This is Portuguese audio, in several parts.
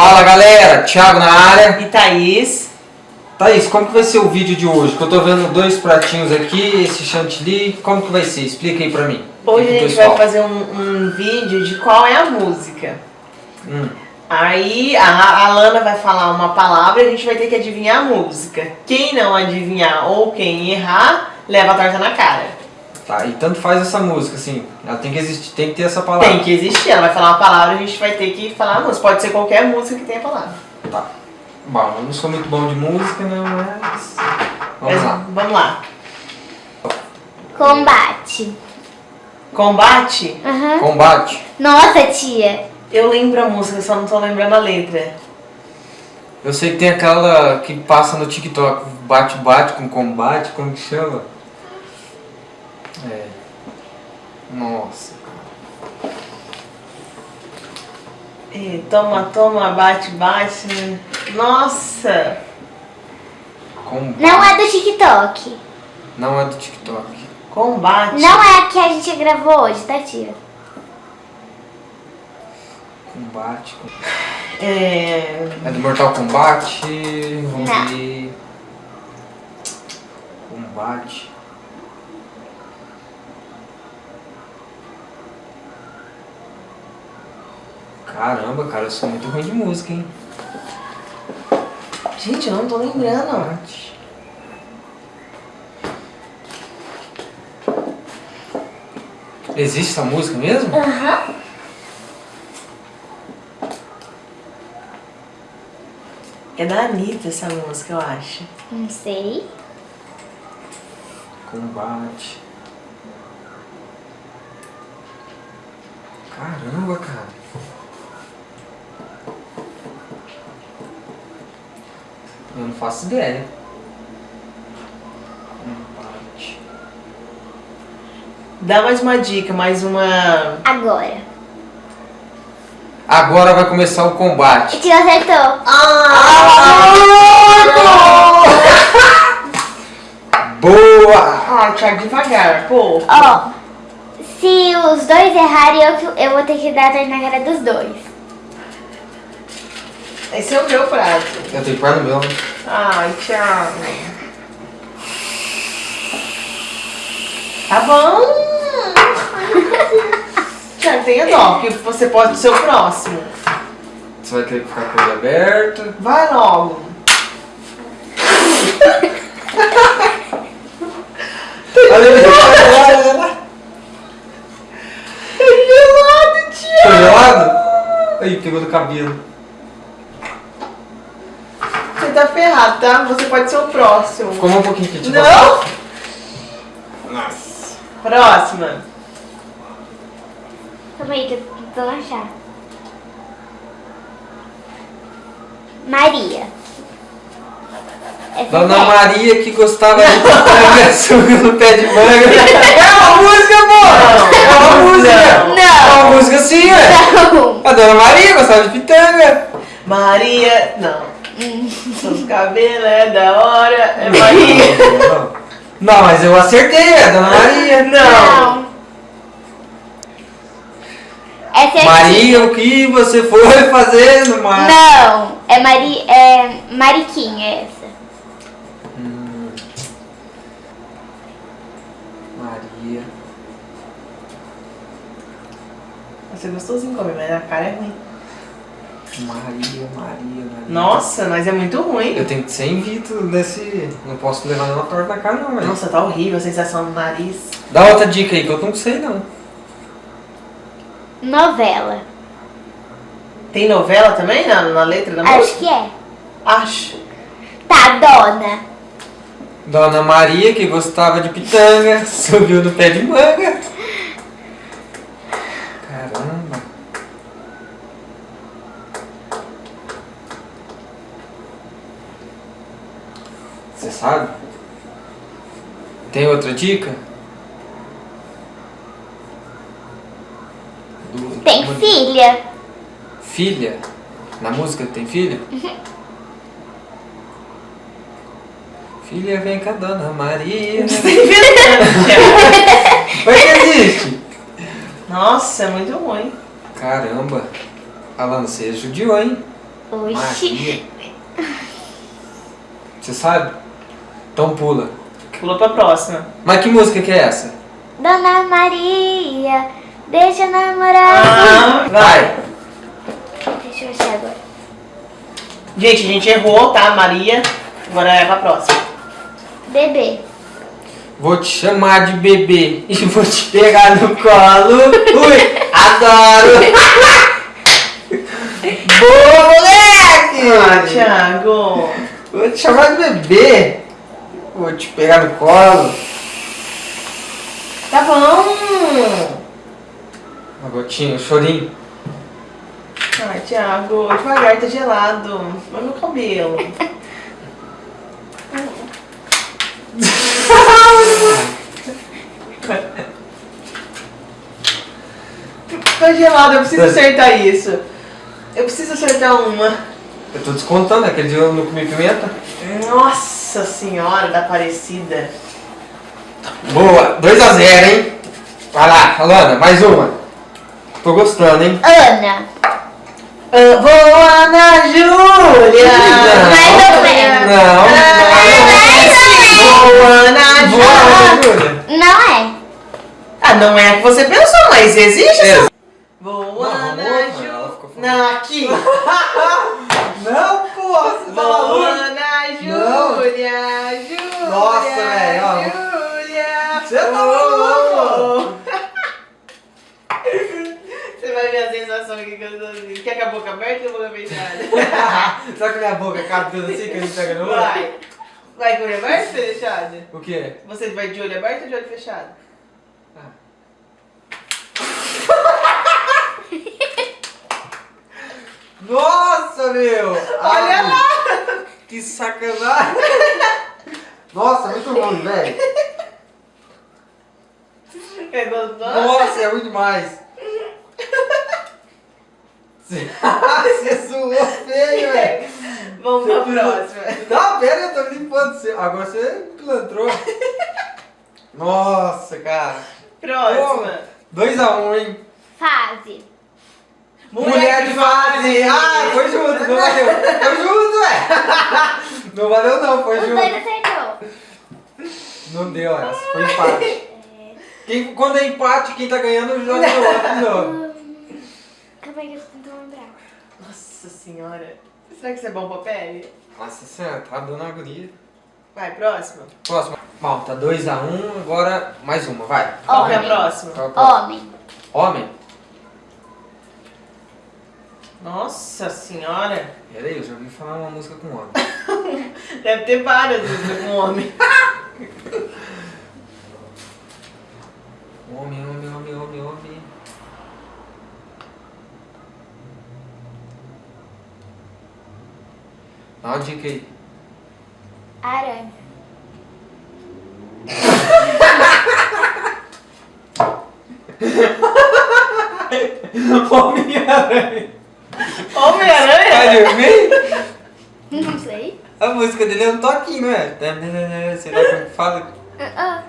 Fala galera, Thiago na área. E Thaís. Thaís, como que vai ser o vídeo de hoje? Que eu tô vendo dois pratinhos aqui, esse chantilly, como que vai ser? Explica aí pra mim. Hoje a gente vai fazer um, um vídeo de qual é a música. Hum, Aí a, a Lana vai falar uma palavra e a gente vai ter que adivinhar a música. Quem não adivinhar ou quem errar, leva a torta na cara. Tá, e tanto faz essa música, assim, ela tem que existir, tem que ter essa palavra. Tem que existir, ela vai falar uma palavra e a gente vai ter que falar a música. Pode ser qualquer música que tenha palavra. Tá. Bom, eu não sou muito bom de música, né, mas... Vamos Mas lá. Vamos lá. Combate. Combate, Aham. Combate. Nossa, tia. eu lembro a música, só não tô lembrando a letra. Eu sei que tem aquela que passa no TikTok, bate-bate com combate, como que chama? É. Nossa. E toma, toma, bate, bate. Nossa! Combate. Não é do TikTok. Não é do TikTok. Combate. Não é a que a gente gravou hoje, tá, tia? Combate. com- É... É do Mortal Kombat. Vamos Não. ver. Combate. Caramba, cara, eu sou muito ruim de música, hein? Gente, eu não tô lembrando. Combate. Existe essa música mesmo? Aham. É da Anitta essa música, eu acho. Não sei. Combate. Caramba, cara. Eu não faço ideia. Combate. Dá mais uma dica, mais uma. Agora. Agora vai começar o combate. Tia acertou. Boa! Ah, Thiago, devagar, pô. Ó, se os dois errarem, eu, eu vou ter que dar a torta na cara dos dois. Esse é o meu prato. Eu tenho que no meu. Ai, Thiago. Tá bom. Thiago, tenha dó, porque você pode ser o próximo. Você vai ter que ficar com ele aberto. Vai logo. Olha olha lá. É gelado, Thiago. gelado? Aí, pegou no cabelo. Você tá ferrado, tá? Você pode ser o próximo. Ficou um pouquinho aqui, tipo. Não? Nossa. Próxima. Calma aí, que eu tô achar. Maria. Essa Dona é. Maria que gostava de pitanga suco no pé de manga. É uma música, pô! É uma música! Não. É uma música sim! Não. A Dona Maria gostava de pitanga. Maria. Não. Seus cabelos é da hora. É Maria. Não, Não, mas eu acertei, é a Dona Maria. Não. Essa é Maria, o que você foi fazer no mar? Não, é Mari, é Mariquinha essa. Hum. Maria. Você é gostosinho comer, mas a cara é ruim. Maria, Maria, Maria. Nossa, mas é muito ruim. Eu tenho que ser invito nesse. Não posso levar nenhuma torta na cara, não, velho. Nossa, tá horrível a sensação no nariz. Dá outra dica aí que eu não sei, não. Novela. Tem novela também na, na letra da Acho música? que é. Acho. Tá, dona. Dona Maria, que gostava de pitanga, subiu no pé de manga. Caramba. Você sabe? Tem outra dica? Do- Tem uma- filha. Filha? Na música tem filha? Filha, vem cá, Dona Maria. Mas que existe? Nossa, é muito ruim. Caramba. Alan, você judiou, hein? Oxi. Maria. Você sabe? Então pula. Pula pra próxima. Mas que música que é essa? Dona Maria, deixa eu namorar. Ah, vai. Deixa eu achar agora. Gente, a gente errou, tá, Maria? Agora é pra próxima. Bebê. Vou te chamar de bebê e vou te pegar no colo. Ui, adoro! Boa, moleque! Ah, Thiago. Vou te chamar de bebê. Vou te pegar no colo. Tá bom. Uma gotinha, um chorinho. Ai, Thiago, devagar, tá gelado. Olha meu cabelo. tá gelado, eu preciso acertar isso. Eu preciso acertar uma. Eu tô descontando, aquele dia eu não comi pimenta. Nossa senhora da Aparecida. Boa, 2x0, hein? Vai lá, Alana, mais uma. Tô gostando, hein? Ana. Ah, vou Ana Júlia! Mais ou menos. Não, Ana não. Boa, Júlia! Júlia. Não é. Ah, não é a que você pensou, mas existe É. essa. Não, Ana Júlia. Não, aqui. Não, você tá Vou maluco? Júlia, Júlia. Nossa, velho, ó. Júlia. Você tá maluco? Você vai ver a sensação aqui que eu tô assim. Quer com a boca aberta ou a boca fechada? Será que minha boca cabe tudo assim que a gente pega no olho? Vai. Vai com o olho aberto ou fechado? O quê? Você vai de olho aberto ou de olho fechado? Nossa, meu! Olha Ai, lá! Que sacanagem! Nossa, muito ruim, velho. É gostoso? Nossa, é ruim demais. Você zoou feio, velho. Vamos pra próxima. Não, pera, eu tô limpando você. Agora você pilantrou. Nossa, cara. Próxima. 2x1, hein? Fase. Mulher de fase! Ah, foi junto, não valeu. Foi junto, ué. Não valeu não, foi Os junto. dois acertou. Não deu essa, foi empate. Quem, quando é empate, quem tá ganhando joga no outro de novo. Calma aí que eu tô tentando lembrar. Nossa senhora. Será que isso é bom pra pele? Nossa senhora, tá dando agonia. Vai, próxima. Próxima. Bom, tá 2x1, agora mais uma, vai. É Homem. Qual é a próxima? Homem. Homem? Nossa senhora. Peraí, eu já ouvi falar uma música com homem. Deve ter várias músicas com homem. Homem, homem, homem, homem, homem. Dá uma dica aí. Aranha. Homem-Aranha. Homem-Aranha? Spider-Man? Não sei. A música dele é um toquinho, não é? Sei lá como que fala. Ah,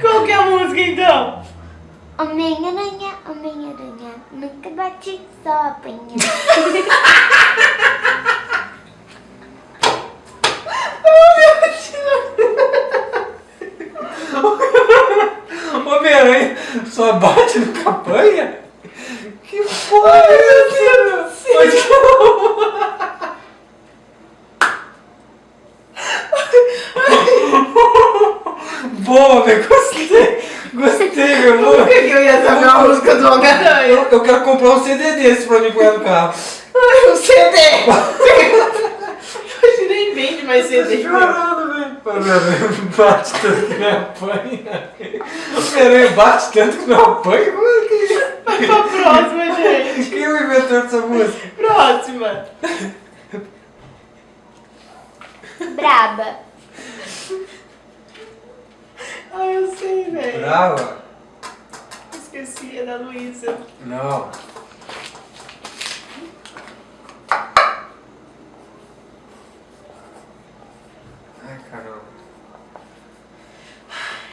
Qual que é a música então? Homem-Aranha, Homem-Aranha, nunca bate, só apanha. Homem-Aranha só bate no campanha? Que porra é essa? Pode Velho, gostei. Gostei, meu amor. que que eu ia saber uma música do Homem-Aranha? Eu, eu quero comprar um CD desse pra mim pôr no carro. Ai, o CD! Hoje nem vende mais CD. Chorando, velho. Bate tanto que me apanha. Homem-Aranha bate tanto que me apanha? É que... Vai pra próxima, gente. Quem é o inventor dessa música? Próxima. Braba. Ai, eu sei, velho. Brava? Esqueci, é da Luísa. Não. Ai, caramba.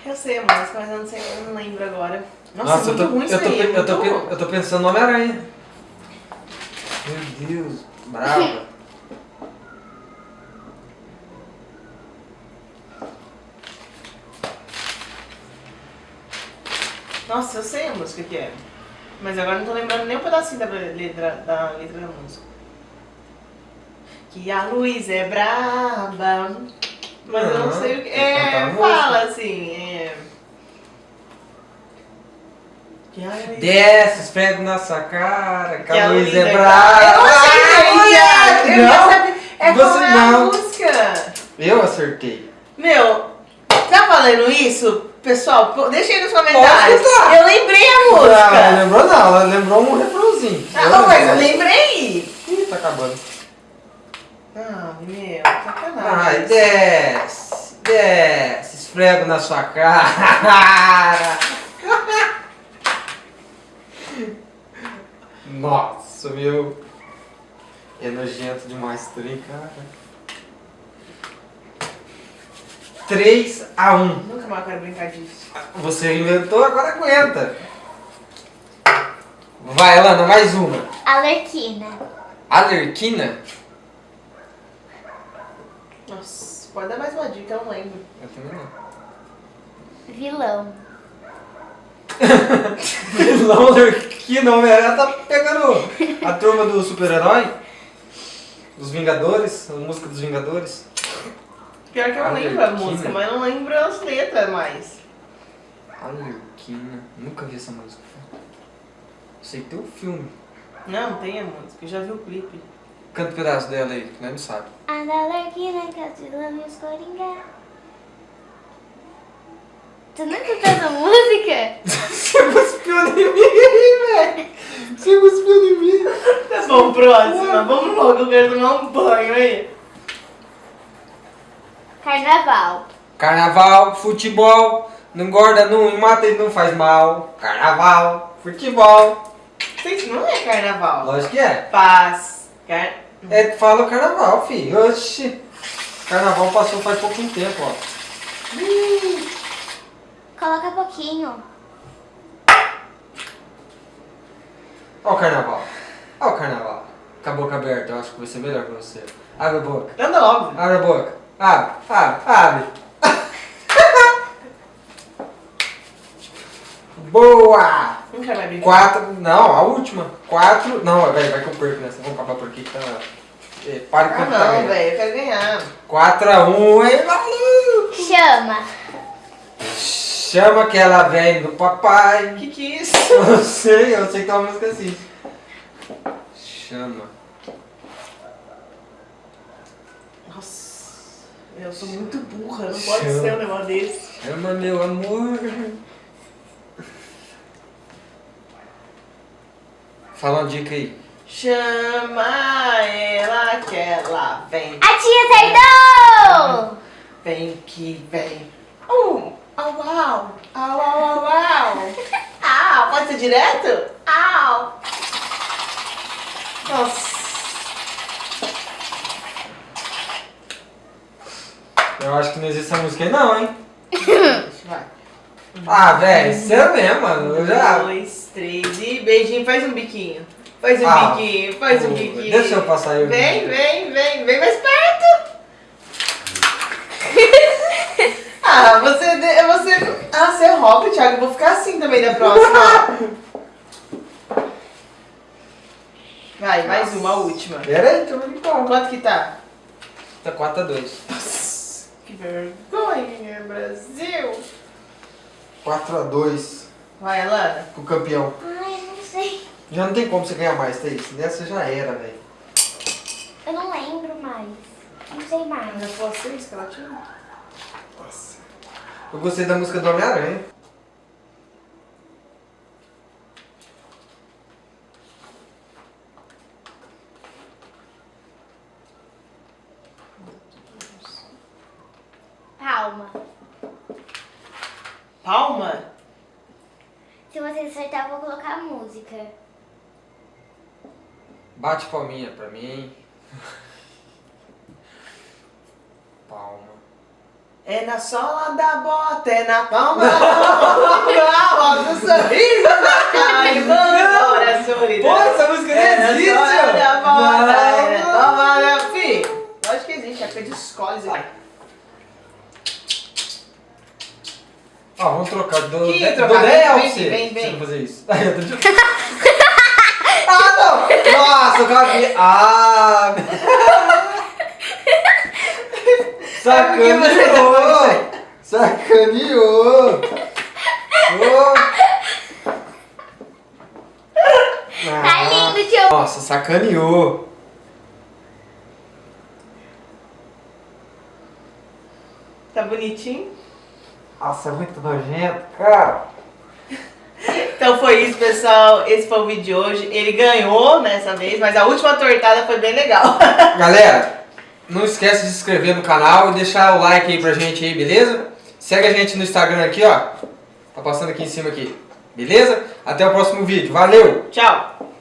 Eu sei a música, mas eu não sei, eu não lembro agora. Nossa, eu muito tô, ruim isso eu, tô, aí, é eu, tô, muito- eu tô pensando no Homem-Aranha. Meu Deus, brava. Nossa, eu sei a música que é. Mas agora não tô lembrando nem um pedacinho da letra da, letra da música. Que a luz é braba. Mas eu não Não, sei o que. É, fala assim. É. Que a luz Desce, esfrega na sua cara, que que a luz é braba. brava. Eu Ah, Thiago. Eu não. É Você qual é a não. música? Eu acertei. Meu, tá valendo isso? Pessoal, deixa aí nos comentários. Tá. Eu lembrei a Não, ela música. lembrou não, ela lembrou um refrãozinho. Ah, não, mas eu lembrei. Ih, tá acabando. Ah, meu, sacanagem. Ai, desce, desce, esfrego na sua cara. Nossa, meu. É nojento demais trem, cara. 3 a 1. Nunca mais quero brincar disso. Você inventou, agora aguenta. Vai, Lana, mais uma. Alerquina. Alerquina? Nossa, pode dar mais uma dica, eu não lembro. Eu também não. Vilão. Vilão Alerquina, Homem-Aranha tá pegando a turma do super-herói. Dos Vingadores, a música dos Vingadores. Pior que eu não lembro a Arlequina. música, mas eu não lembro as letras mais. Alerquina. Nunca vi essa música. Sei que tem um filme. Não, tem a música, eu já vi o clipe. Canta um pedaço dela aí, que não sabe. A da Alerquina que é os vilão e os coringa. Tu nunca cantou essa música? Você cuspiu em mim, velho. Você cuspiu em mim. Tá bom, próxima. Vamos logo, eu quero tomar um banho aí. Carnaval. Carnaval, futebol, não engorda, não mata e não faz mal. Carnaval, futebol. Isso não é carnaval. Lógico que é. Paz. Car... É, fala o carnaval, filho. Oxi. Carnaval passou faz pouquinho tempo, ó. Coloca pouquinho. Ó o carnaval. Ó o carnaval. Com a boca aberta, eu acho que vai ser melhor pra você. Abre a boca. Anda logo. Abre a boca. Abre, abre, abre. Boa! Não quero mais brincar. Quatro, não, a última. Quatro, não, vai, vai que eu perco nessa. Vamos acabar por aqui que tá... É, para de Ah, contar, não, velho, eu quero ganhar. 4 a 1, aí valeu! Chama. Chama que ela vem do papai. Que que é isso? Eu sei, eu sei que tem uma música assim. Chama. Eu sou muito burra, não pode Chama. ser um negócio desse. Chama meu amor. Fala uma dica aí. Chama ela que ela vem, A tia acertou! vem que vem. Uh, au, au, au, au, au, au. Au, pode ser direto? Au. Nossa. Eu acho que não existe essa música aí não, hein? Vai. Ah, velho, você é mesmo, mano. Eu já... Dois, três e beijinho. Faz um biquinho. Faz um Ah, biquinho, faz um pô, biquinho. deixa eu passar aí o Vem, vem, vem, vem mais perto. ah, você, você, ah, você rouba, Thiago. Eu vou ficar assim também da próxima. Vai, mais uma, a última. Pera aí, eu brincar. Quanto que tá? Tá 4 a 2. Nossa, que vergonha, Brasil. 4 a 2 Vai, Alana. pro campeão. Ai, eu não sei. Já não tem como você ganhar mais, Thaís. Nessa já era, velho. Eu não lembro mais. Não sei mais. Já foi seis que ela tinha? Nossa. Eu gostei da música do Homem-Aranha. Bate palminha pra mim. Palma. É na sola da bota, é na palma da mão. Ah, um sorriso na cara e vambora. É Pô, essa música é não existe. É na sola da bota, é na palma da lógico que existe, é porque escolhe isso ah, vamos trocar do, que, de, trocar? do Del. Vem, vem, vem. Fazer isso. Nossa, eu caguei. Ah! Sacaneou! Sacaneou! Ô! Tá lindo, tio. Nossa, sacaneou! Tá bonitinho? Nossa, é muito nojento, cara! Então foi isso, pessoal. Esse foi o vídeo de hoje. Ele ganhou nessa vez, mas a última tortada foi bem legal. Galera, não esquece de se inscrever no canal e deixar o like aí pra gente aí, beleza? Segue a gente no Instagram aqui, ó. Tá passando aqui em cima aqui. Beleza? Até o próximo vídeo. Valeu! Tchau!